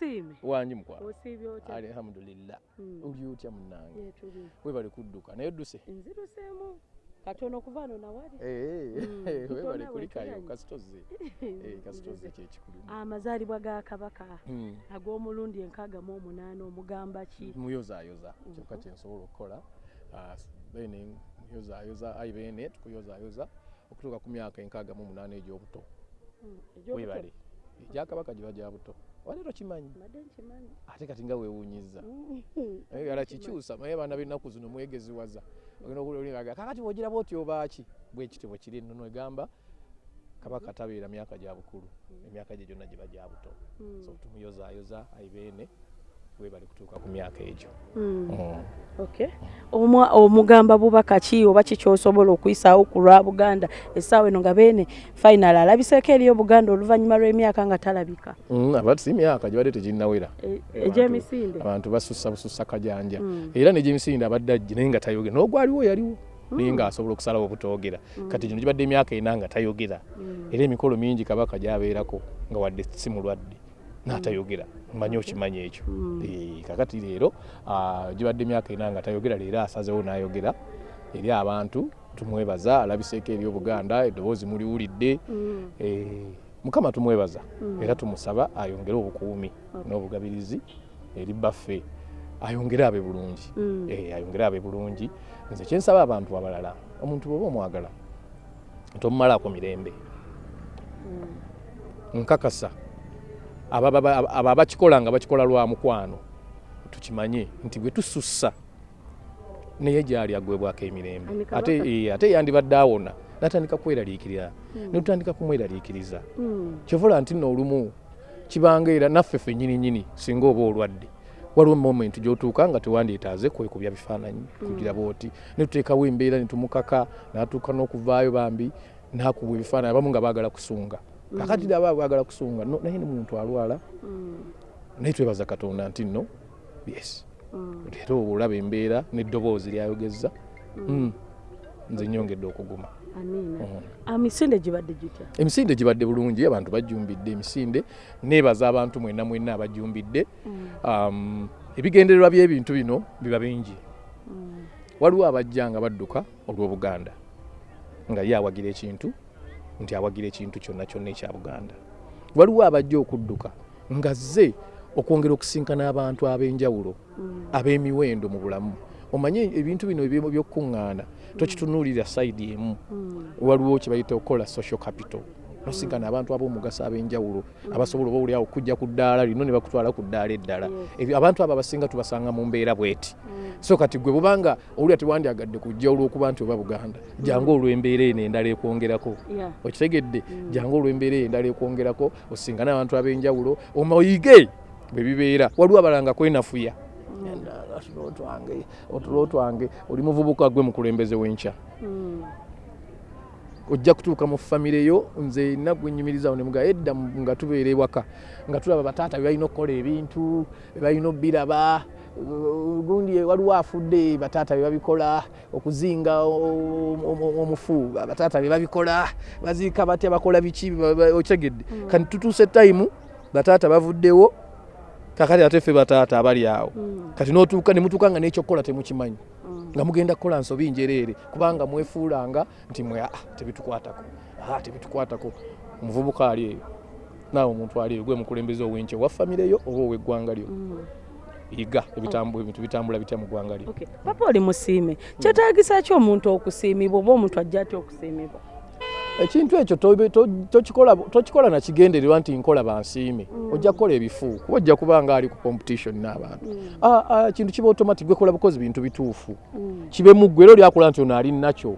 musiime wangi mukwala osiibye otya? Alhamdulillah. Mm. oli otya munange Yetuli. webale kudduka naye odduse nziruseemu katono kuva ano nawali Eh, Mm, webale tutona kulikayo bwetulanye. kasitoze. Eh, kasitoze kyekikulu amazaalibwa ga kabaka. Mm. ag'omulundi enkaaga mu omunaana omugamba ki? Muyozaayoza. Kyokka kyensobola okukola Ah, bene muyozaayoza ayi bene tukuyozaayoza okutuuka ku myaka enkaaga mu munaana egy'obuto. Mm, egy'obuto. webale. Egyakabaka giba gya buto wali tokimanyi ate kati nga weewuunyiza Mm. ala kikyusa naye abaana b'ennaku zino mwegeziwaza ogenda okuliga kakati bwogira bwoti obaaki bwekiti bwe kiri nnono egamba kabaka tabeera myaka gya bukulu. Emyaka gye gyonna giba gya buto. Mm. so tumuyozaayoza ayibeene webali kutuuka ku myaka egyo. Mm. Mm. Omugamba bubaka ki oba kikyosobola okuyisaawo ku lwa Buganda? Essaawa eno nga beene final alabiseeko eriyo Buganda oluvannyuma lw'emyaka nga talabika? Mm, aba si myaka gibadde teginnawera. E- Abantu- egy'emisinde? Abantu basussa busussa kajanja. Mm. era n'egyemisinde abadde ajje naye nga tayogera. N'ogwaliwo yaliwo naye ng'asobola okusalawo obutogera. Kati gino gibadde emyaka ena nga tayogera. Era emikolo mingi kabaka gyabeerako nga wadde si mulwadde n'atayogera mmanyi okimanyi ekyo Mm. Kakati leero gibadde emyaka ena nga tayogera leero asazewo n'ayogera eri abantu tumwebaza alabiseeko eri obuganda eddoboozi muliwulidde Mm. Mukama tumwebaza Mm. era tumusaba ayongere obukuumi n'obugabirizi eri baffe ayongere abe bulungi Mm. Ayongere abe bulungi nze kyensaba abantu abalala omuntu bwoba omwagala tomumalaako mirembe Mm. nkakasa abo aba- abakikola nga bakikola lwa mukwano. Tukimanye nti bwe tusussa naye gyali agwebwako emirembe. Ate eh, ate yandibadde awona natandika kweraliikirira netutandika kumweraliikiriza. Mm. kyovola nti nno olumu kibanga era naffe ffe nyini nyini singa oba olwadde waliwo moment gyotuuka nga tewandyetaaze kwekubya bifaananyi kugira bwoti. Netuteekawo embeera netumukaka natuuka n'okuvaayo bambi nakubwa ebifaananyi abamu nga baagala kusunga kakati aba baagala kusunga no- naye ne muntu alwala Mm. naye twebaza katonda nti nno yes Mm. leero olaba embeera n'eddoboozi lyayogeza Mm. nze nyongedde okuguma Mm. emisinde gibadde gitya emisinde gibadde bulungi abantu bajumbidde emisinde neebaza abantu mwenna mwenna abajumbidde um, ebigendererwa by'ebintu bino biba bingi Mm. waliwo abajja nga badduka olw'obuganda nga ye awagira ekintu nti awagira ekintu kyonna kyonna ekya buganda. Waliwo abajja okudduka nga zze okwongera okusinkana abantu ab'enjawulo Mm. ab'emiwendo mu bulamu. Omanye ebintu bino eby'emu by'okukuŋŋaana tokitunuulira sayidi emu. Mm. waliwo kye bayita okukola social capital nosinkana abantu ab'omugaso ab'enjawulo abasobola oba oliawo okujja ku ddaala lino ne bakutwala ku ddaala eddala. Ebyo- abantu abo abasinga tubasanga mu mbeera bweti. Mm. so kati gwe bubanga owulira tewandyagadde kujja olw'okuba nti oba buganda jangu olw'embeera eno endala ekwongerako. Okitegedde jangu olw'embeera eyo endala ekwongerako osingane abantu ab'enjawulo omoyige bwe bibeera. Waliwo abalala nga kwenafuya otulo twange oli muvubuka gwe mukulembeze w'enkya. Mm. Ojja kutuuka mu famire yo nze nagwe nyumirizawo nemuga edda mu- nga tubeera ewaka nga tulaba bataata bebalina okukola ebintu bebalina obbiraba uh, gundi waliwo afudde bataata bebabikola okuzinga omufu bataata bebabikola baziika batya bakola biki okitegedde kati tutuuse tayimu bataata bavuddewo kakati ate ffe bataata abali awo. Mm. kati notuuka nemutuuka nga n'ekyokukola temukimanyi. Mm. nga mugenda kukola nsobi njereere kubanga mwefuulanga nti mwe aa tebitukwatako. Aa tebitukwatako. Omuvubuka ali eyo. Naawe omuntu ali eyo gwe mukulembeze ow'enkya owa famire yo oba ow'eggwanga lyo? Mm. yiga ebintu bitambula bitya mu ggwanga lyo? Papa oli musiime. Kyetaagisa ki omuntu okusiimibwa oba omuntu ajja atya okusiimibwa ekintu ekyo tokikola nakigendererwa nti nkola bansiime ojja kukola ebifu kuba ojja kuba nga ali ku competition n'abantu Ah, ah, kintu kiba automatic gwekola bukozi bintu bituufu Mm. kibe muggwe era olyakola nti ono ali nakyo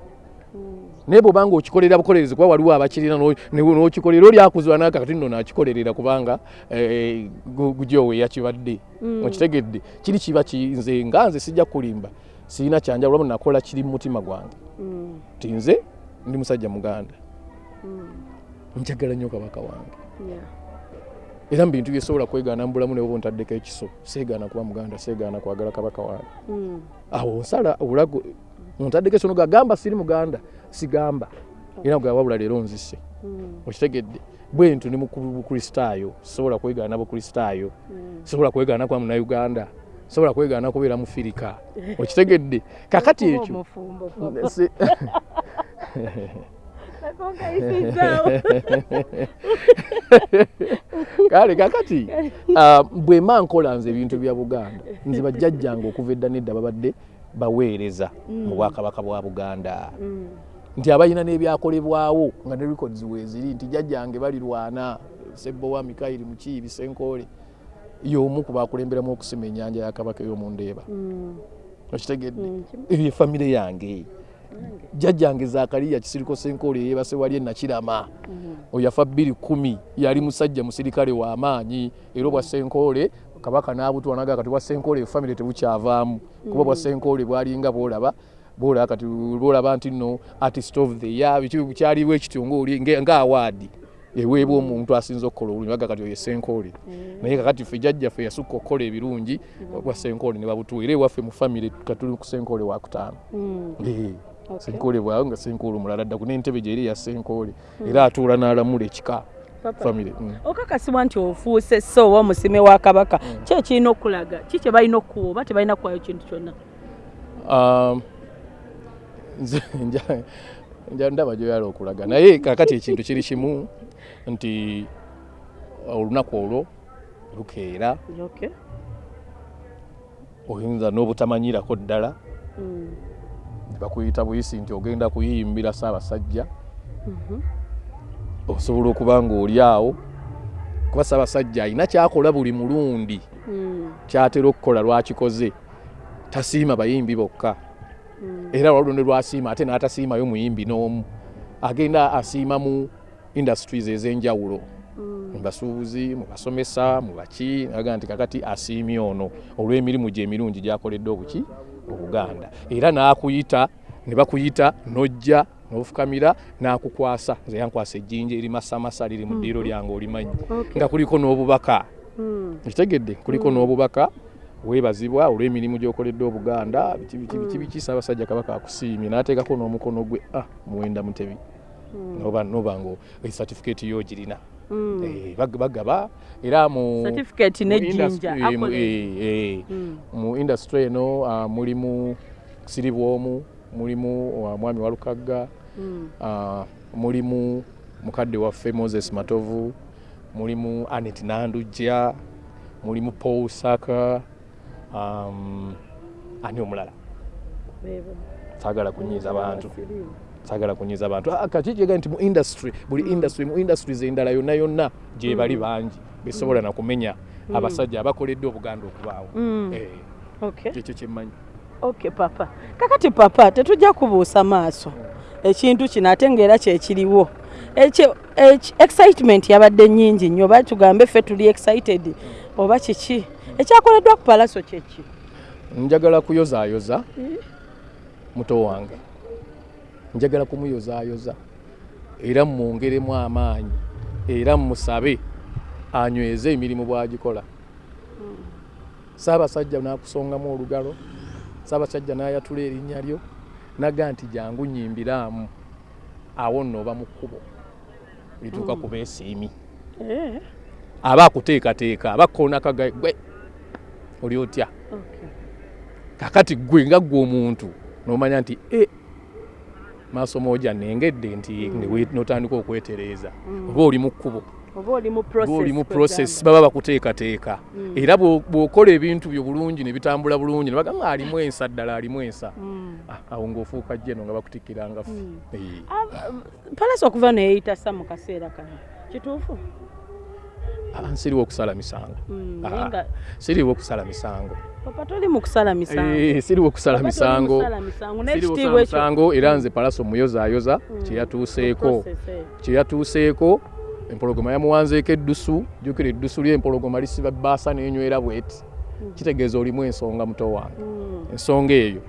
Mm. naye bwobanga okikolera bukolerezi kuba waliwo abakirina n'okikolera oli akuzibwa nakakati nno nakikolerera kubanga eh, gu- gujoowe yakibadde Mm. okitegedde kiri kiba ki- nze nga nze sijja kulimba sirina kyanjawulo wabula nakola kiri mu mutima gwange Mm. nti nze ndi musajja muganda Mm. Njagala nnyo kabaka wange. Era mu bintu byesobola kwegaana mu bulamu newoba ontaddeko ekiso seegaana kuba muganda seegaana kwagala kabaka wange. Mm. awo nsala obulago ontaddeko ekiso noga gamba siri muganda sigamba. Era nga wabula leero nzise Mm. okitegedde bwe ntu ni bukristaayo sobola kwegaana bukristaayo Mm. sobola kwegaana kwa munauganda sobola kwegaana kubeera mu firika okitegedde kakati Kuba ekyo omufumbo, papa. Si- Nakongayisizaawo. kale kakati ah, bwe mba nkola nze ebintu bya buganda nze bajjajjange okuva edda nedda babadde baweereza mu bwakabaka bwa buganda Mm. nti abalina n'ebyakolebwawo nga ne records weeziri nti jjajjange balirwana sebbowa mikairi mukiibi senkoole y'omu ku bakulemberamu okusima ennyanja ya kabaka ey'omundeeba Mm. okitegedde Mm. Ye famire yange. Jjajjange zakaliya kisiriko senkoole yeebase wali e nakirama. Mm. oyo yafa bbiri kumi yali musajja musirikale w'amaanyi era obwa senkoole kabaka n'abutwanaga kati bwa senkoole famire tebukyavaamu. Kuba bwa senkoole bwalinga bwolaba bwolaba kati bwolaba nti no artist of the year kyaliwo ekityo nga awaadi eweebwa omuntu asinza okukola obulungi baga kati oyo senkoole naye kakati ffe jjajjaffe yasukka okukola ebirungi bwa senkoole ne babutuwa era ewaffe mu famire katuli ku senkoole wakutaano. Senkoole bwawe nga senkoole omulala dda ku n'entebe gye eri ya senkoole. Era atuula n'alamula ekika Papa. famire mm. okakasibwa nti ofuuse so oba omusime wa kabaka ki ekirina okulaga? Ki kye balina okuwa oba tebalina kuwayo kintu kyonna? Um, nze ndaba gyoyala okulaga. Naye kakati ekintu kiri kimu nti olunaku olwo lukeera. Okay. oyinza n'obutamanyirako ddala. Mm. ne bakuyita buyisi nti ogenda kuyiyimbira ssaabasajja Mhm. osobola okuba ng'oli awo kuba ssaabasajja alina kyakola buli mulundi Mm. kyatera okukola lwakikoze tasiima bayimbi bokka Mm. era ne lwasiima ate n'atasiimayo muyimbi n'omu agenda asiima mu industries ez'enjawulo Mm. mu basuubuzi mu basomesa mu baki aga nti kakati asiimye ono olw'emirimu gye emirungi gyakoledde obuki obuganda era n'akuyita ne bakuyita n'ojja n'ofukamira n'akukwasa. Nze yankwasa ejjinja eri masamasa liri mu ddiiro lyange olimanyi. Nga kuliko n'obubaka. Mm. ekitegedde kuliko n'obubaka weebazibwa olw'emirimu gy'okoledde obuganda biki biki biki biki ssaabasajja kabaka akusiimye n'ateekako n'omukono gwe ah muwenda mutebi. Noba certificate yo girina. bag- bagaba. Era mu industry- eh, eh, eh, Mm. mu industry eno ah, mulimu siribwomu mulimu ah, mwami walukagga Mm. ah, mulimu mukadde waffe moses matovu mulimu anet nandujja mulimu paul saka um, ani omulala? Saagala kunyiiza bantu Basirimu. saagala kunyiiza abantu. Ah, kati kyega nti mu industry buli industry mu industries endala yonna yonna gye bali bangi besobola nakumenya abasajja abakoledde obuganda okubaawo. Mm. Eh, kyekyo kyemmanyi Okay papa. Kakati papa tetujja kubuusa maaso. Ekintu kino ate ngaera kyekiriwo ekyo excitement yabadde nnyingi nnyo. Oba tugambe ffe tuli excited oba kiki? Ekyakoleddwa ku palaso kyeki njagala kuyozaayoza muto wange njagala kumuyozaayoza era mumwongeremu amaanyi era mumusabe anyweze emirimu bw'agikola. Saabasajja n'akusongamu olugalo saabasajja n'ayatula erinnya lyo naga nti jangu nyimbiraamu awo nno oba mu kkubo lituuka ku beesiimi. Eh, aba akuteekateeka aba kkoonakaga gwe oli otya? Kakati gwe nga gwe omuntu nomanya nti e maaso moja nengedde nti newe- notandika okwetereeza. Oba oli mu kkubo. Oli mu process baba bakuteekateeka. Era bw'o- bw'okola ebintu byo bulungi ne bitambula bulungi ne bagamba alimu ensa ddala alimu ensa. Mm. Ah, awo ng'ofuuka jjeno nga bakutikkiranga ffe. Ah, palaso okuva neyeyitasa mu kaseera kano. Kituufu nsiriwo okusala misango. Mm, Ah, siriwo okusala misango. Misango. Eh, siriwo okusala misango. siriwo okusala n'ekitiibwa ekyo misango era nze palaso muyozaayoza kyeyatuuseeko. process, eh. kyeyatuuseeko empologoma yamuwanzeeko eddusu jjukira eddusu ly'empologoma lisiba bbaasa n'enywera bweti. Kitegeeza olimu ensonga muto wange. Mm. ensonga eyo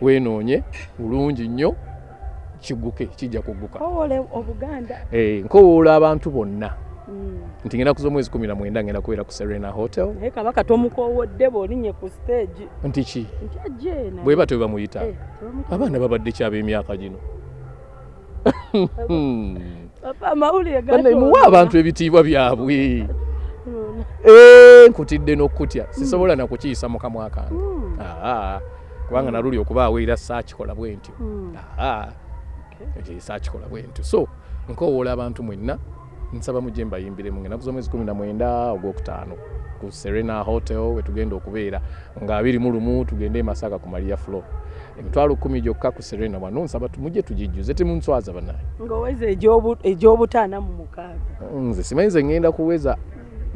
weenoonye bulungi nnyo kigguke kijja kugguka. Kowole obuganda. Eh, nkowoola abantu bonna. Mm. Nti ngenda kuza omwezi kumi na mwenda ngenda kubeera ku serena hotel. Naye kabaka tomukowodde bw'olinnye ku stage nti ki? Nti ajje naye. bwe batyo bamuyita. Eh, tebamuyita. abaana babadde kyab'emyaka gino? Gatonda. abantu ebitiibwa byabwe. Mm. Eh, nkutidde n'okutya sisobola nakukiyisa mu kamwa kange Mm. Kubanga naluli okubaawo era saakikola bwe ntyo. Mm. Saakikola bwe ntyo. So nkowoola abantu mwenna nsaba mujje mbayimbiremu ngenaku z'omwezi kumi na mwenda ogwokutaano ku serena hotel wetugenda okubeera nga abiri mu lumu tugende e masaka ku maria flo emitwalo kumi gyokka ku serena wano nsaba tumujje tugijjuze temunswaza banaye. Egyobu- egy'obutaana mu mukaaga. Nze simanyi nze ngenda kuweza.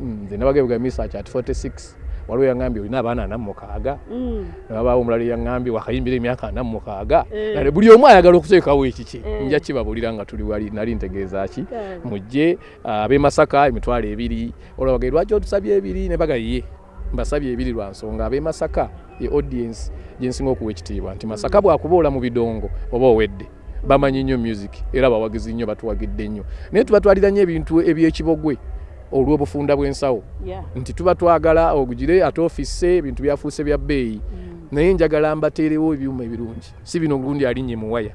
Nze nabagebega misach at 46 waliwo yaŋambye olina abaana ana mukaaga Mm. nabaawo omulala yaŋambye wakayimbira emyaka ana mukaaga Eh. kale buli omu ayagala okuteekawo ekiki. Eh. nja kibabulira nga tuli wali nali ntegeeza ki? Mujje ab'e masaka emitwalo ebiri. Olabage lwaki otusabye ebiri? Ne bagaye mbasabye ebiri lwa nsonga. Ab'e masaka ye audience gyensinga okuwa ekitiibwa nti masaka bwakuboola mu bidongo oba owedde bamanyi nnyo music era bawagizi nnyo batuwagidde nnyo. Naye tubatwalira nnyo ebintu ebyekibogwe olw'obufunda bw'ensawo. Nti tuba twagala ogugire ate ofise ebintu byafuuse bya bbeeyi. Mm. naye njagala mbateerewo ebyuma ebirungi. Si bino gundi alinnye muwaya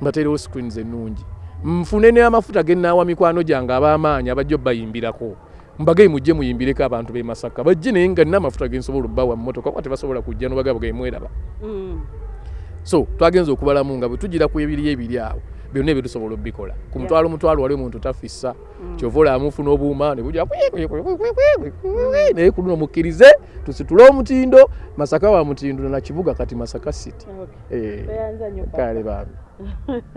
mbateerewo screens ennungi. Nfune n'amafuta genaawa mikwano gyange ab'amaanyi abajja obbayimbirako. Mbagaye mujje muyimbireko abantu b'e masaka. Bajje naye nga nina amafuta gensobola obbawa mu motoka kuba tebasobola kujja nobagabo gemweraba Mm. so twagenza okubalamu nga bwe tugira ku ebiri ebiri awo byonna ebyo tusobola obikola ku mutwalo mutwalo wali omuntu tafissa. Kyova olaamufuna obuuma nebuja naye kuluno mukkirize tusitule omutindo. Masaka wa mutindo nakibuga kati masaka city. Eh, kale bambi